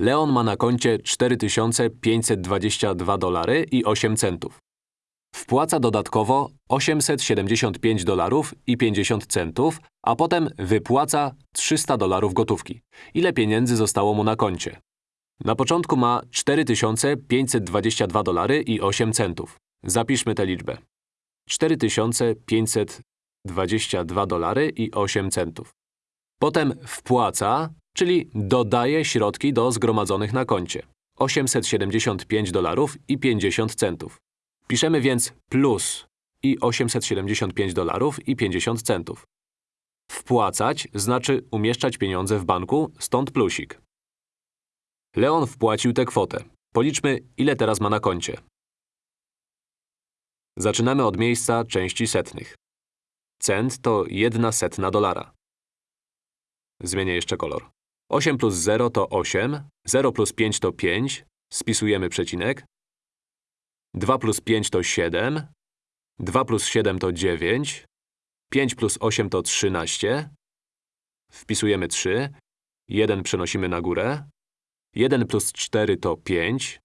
Leon ma na koncie 4522 dolary i 8 centów. Wpłaca dodatkowo 875 dolarów i 50 centów, a potem wypłaca 300 dolarów gotówki. Ile pieniędzy zostało mu na koncie? Na początku ma 4522 dolary i 8 centów. Zapiszmy tę liczbę. 4522 dolary i 8 centów. Potem wpłaca, czyli dodaje środki do zgromadzonych na koncie. 875 dolarów i 50 centów. Piszemy więc plus i 875 dolarów i 50 centów. Wpłacać znaczy umieszczać pieniądze w banku, stąd plusik. Leon wpłacił tę kwotę. Policzmy, ile teraz ma na koncie. Zaczynamy od miejsca części setnych. Cent to jedna setna dolara. Zmienię jeszcze kolor. 8 plus 0 to 8, 0 plus 5 to 5, spisujemy przecinek. 2 plus 5 to 7, 2 plus 7 to 9, 5 plus 8 to 13. Wpisujemy 3, 1 przenosimy na górę. 1 plus 4 to 5.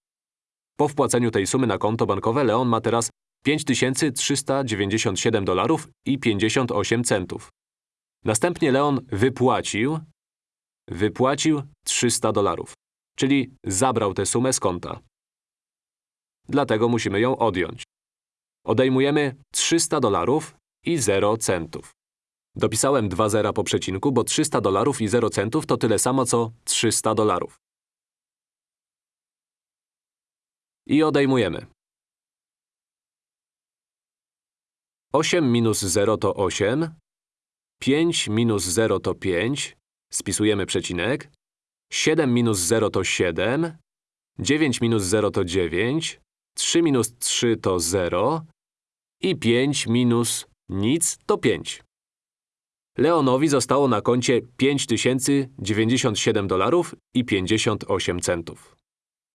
Po wpłaceniu tej sumy na konto bankowe Leon ma teraz 5397 dolarów i 58 centów. Następnie Leon wypłacił wypłacił 300 dolarów, czyli zabrał tę sumę z konta. Dlatego musimy ją odjąć. Odejmujemy 300 dolarów i 0 centów. Dopisałem dwa zera po przecinku, bo 300 dolarów i 0 centów to tyle samo co 300 dolarów. I odejmujemy. 8 minus 0 to 8, 5 minus 0 to 5, spisujemy przecinek, 7 minus 0 to 7, 9 minus 0 to 9, 3 minus 3 to 0 i 5 minus nic to 5. Leonowi zostało na koncie 5097 dolarów i 58 centów.